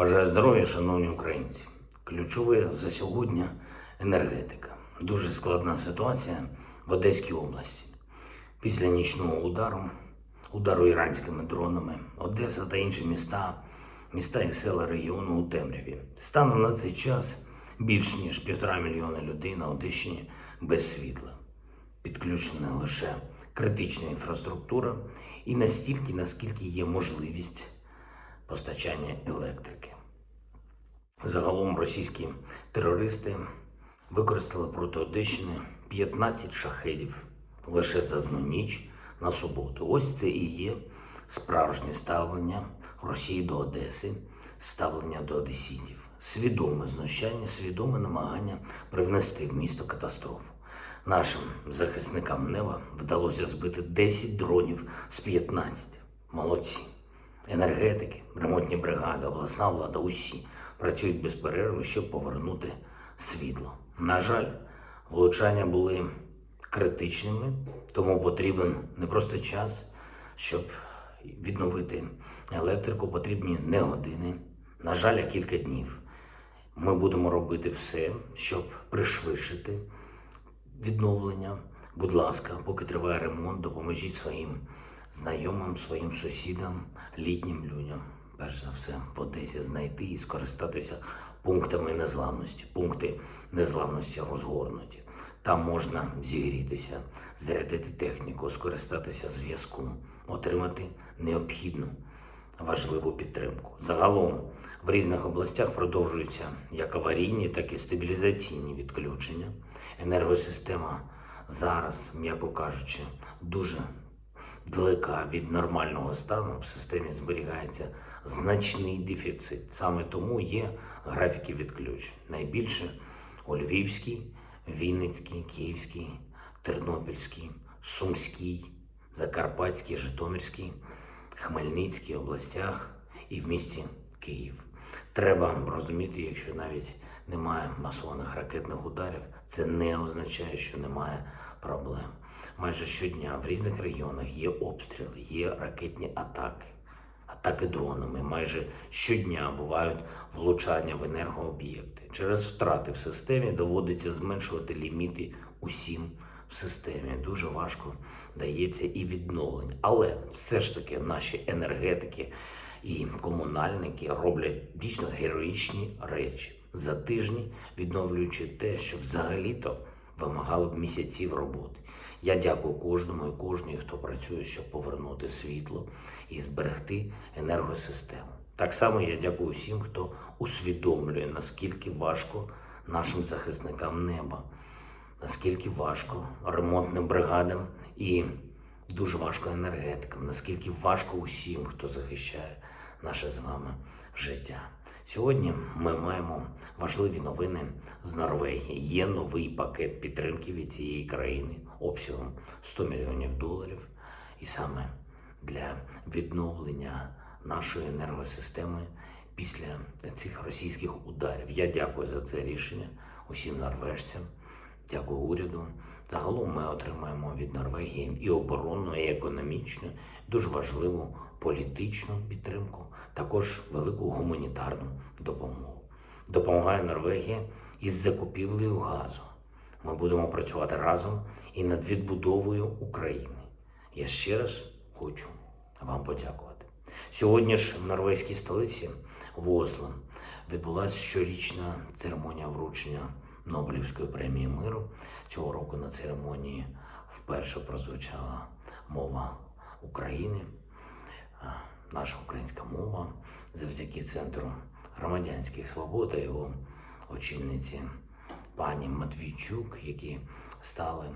Бажаю здоров'я, шановні українці. Ключове за сьогодні енергетика. Дуже складна ситуація в Одеській області. Після нічного удару, удару іранськими дронами, Одеса та інші міста, міста і села регіону у темряві. Станом на цей час більш ніж півтора мільйона людей на Одещині без світла. Підключена лише критична інфраструктура і настільки, наскільки є можливість постачання електрики. Загалом російські терористи використали проти Одещини 15 шахедів лише за одну ніч на суботу. Ось це і є справжнє ставлення Росії до Одеси, ставлення до одеситів, свідоме знущання, свідоме намагання привнести в місто катастрофу. Нашим захисникам неба вдалося збити 10 дронів з 15. Молодці. Енергетики, ремонтні бригади, обласна влада, усі працюють без перерви, щоб повернути світло. На жаль, влучання були критичними, тому потрібен не просто час, щоб відновити електрику, потрібні не години, на жаль, а кілька днів. Ми будемо робити все, щоб пришвидшити відновлення. Будь ласка, поки триває ремонт, допоможіть своїм знайомим, своїм сусідам, літнім людям, перш за все, в Одесі знайти і скористатися пунктами незламності. Пункти незламності розгорнуті. Там можна зігрітися, зарядити техніку, скористатися зв'язком, отримати необхідну важливу підтримку. Загалом в різних областях продовжуються як аварійні, так і стабілізаційні відключення. Енергосистема зараз, м'яко кажучи, дуже далека від нормального стану. В системі зберігається значний дефіцит. Саме тому є графіки відключень. Найбільше у Львівській, Вінницькій, Київській, Тернопільській, Сумській, Закарпатській, Житомирській, Хмельницькій областях і в місті Київ. Треба розуміти, якщо навіть немає масованих ракетних ударів, це не означає, що немає проблем. Майже щодня в різних регіонах є обстріли, є ракетні атаки, атаки дронами. Майже щодня бувають влучання в енергооб'єкти. Через втрати в системі доводиться зменшувати ліміти усім в системі. Дуже важко дається і відновлення. Але все ж таки наші енергетики і комунальники роблять дійсно героїчні речі за тижні, відновлюючи те, що взагалі-то вимагало б місяців роботи. Я дякую кожному і кожній, хто працює, щоб повернути світло і зберегти енергосистему. Так само я дякую всім, хто усвідомлює, наскільки важко нашим захисникам неба, наскільки важко ремонтним бригадам і дуже важко енергетикам, наскільки важко усім, хто захищає наше з вами життя. Сьогодні ми маємо важливі новини з Норвегії. Є новий пакет підтримки від цієї країни обсягом 100 мільйонів доларів, і саме для відновлення нашої енергосистеми після цих російських ударів. Я дякую за це рішення усім норвежцям. Дякую уряду. Загалом ми отримаємо від Норвегії і оборонну, і економічну, дуже важливу політичну підтримку, також велику гуманітарну допомогу. Допомагає Норвегія із закупівлею газу. Ми будемо працювати разом і над відбудовою України. Я ще раз хочу вам подякувати. Сьогодні ж в норвезькій столиці в Осло відбулася щорічна церемонія вручення Нобелівської премії миру. Цього року на церемонії вперше прозвучала мова України, наша українська мова завдяки Центру громадянських свобод його очільниці пані Матвійчук, які стали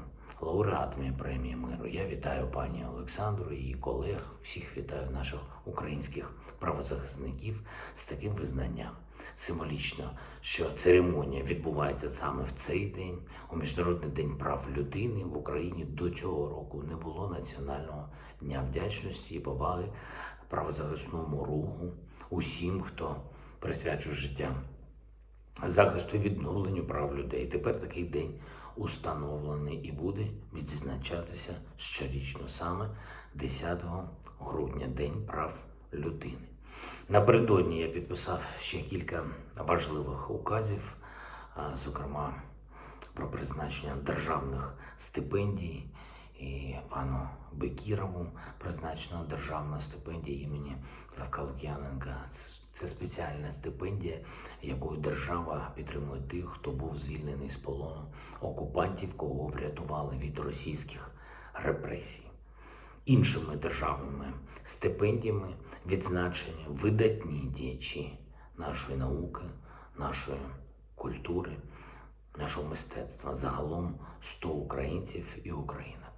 лауреатами премії миру. Я вітаю пані Олександру і її колег. Всіх вітаю наших українських правозахисників з таким визнанням. Символічно, що церемонія відбувається саме в цей день, у Міжнародний день прав людини в Україні до цього року не було національного дня вдячності і поваги правозахисному руху, усім, хто присвячує життя захисту відновленню прав людей. Тепер такий день установлений і буде відзначатися щорічно саме 10 грудня, День прав людини. Напередодні я підписав ще кілька важливих указів, зокрема про призначення державних стипендій. І пану Бекірову призначено державна стипендія імені Левка Лук'яненка. Це спеціальна стипендія, якою держава підтримує тих, хто був звільнений з полону окупантів, кого врятували від російських репресій. Іншими державними стипендіями відзначені видатні діячі нашої науки, нашої культури, нашого мистецтва. Загалом 100 українців і українок.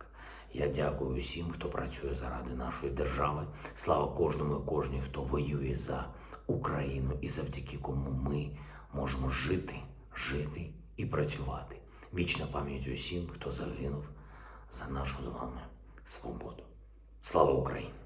Я дякую усім, хто працює заради нашої держави. Слава кожному і кожній, хто воює за Україну і завдяки кому ми можемо жити, жити і працювати. Вічна пам'ять усім, хто загинув за нашу з вами свободу. Слава Україні!